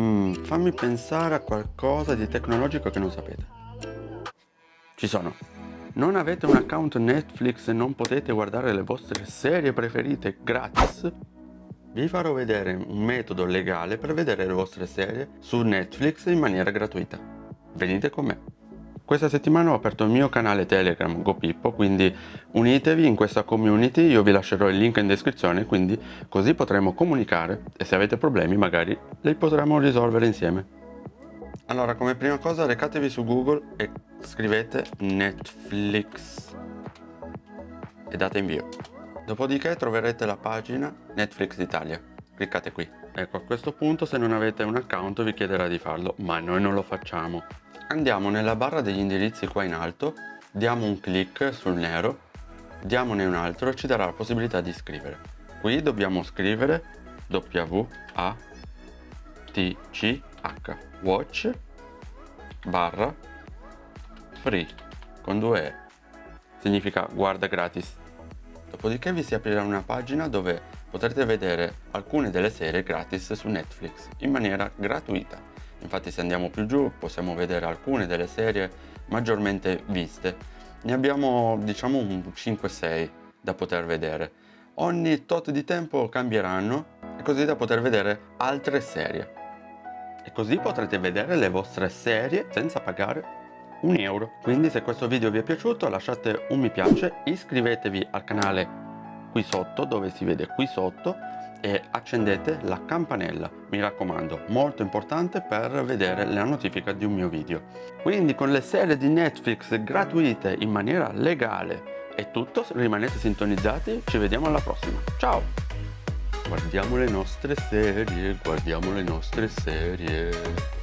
Mm, fammi pensare a qualcosa di tecnologico che non sapete. Ci sono. Non avete un account Netflix e non potete guardare le vostre serie preferite gratis? Vi farò vedere un metodo legale per vedere le vostre serie su Netflix in maniera gratuita. Venite con me. Questa settimana ho aperto il mio canale Telegram GoPippo, quindi unitevi in questa community, io vi lascerò il link in descrizione, quindi così potremo comunicare e se avete problemi magari li potremo risolvere insieme. Allora, come prima cosa recatevi su Google e scrivete Netflix e date invio. Dopodiché troverete la pagina Netflix Italia. Cliccate qui. Ecco, a questo punto se non avete un account vi chiederà di farlo, ma noi non lo facciamo. Andiamo nella barra degli indirizzi qua in alto, diamo un clic sul nero, diamone un altro e ci darà la possibilità di scrivere. Qui dobbiamo scrivere W A T C H watch barra free con due E. Significa guarda gratis. Dopodiché vi si aprirà una pagina dove potrete vedere alcune delle serie gratis su Netflix in maniera gratuita infatti se andiamo più giù possiamo vedere alcune delle serie maggiormente viste. Ne abbiamo diciamo un 5-6 da poter vedere. Ogni tot di tempo cambieranno e così da poter vedere altre serie. E così potrete vedere le vostre serie senza pagare un euro. Quindi se questo video vi è piaciuto lasciate un mi piace iscrivetevi al canale qui sotto dove si vede qui sotto e accendete la campanella mi raccomando molto importante per vedere la notifica di un mio video. Quindi con le serie di Netflix gratuite in maniera legale è tutto rimanete sintonizzati ci vediamo alla prossima. Ciao! Guardiamo le nostre serie guardiamo le nostre serie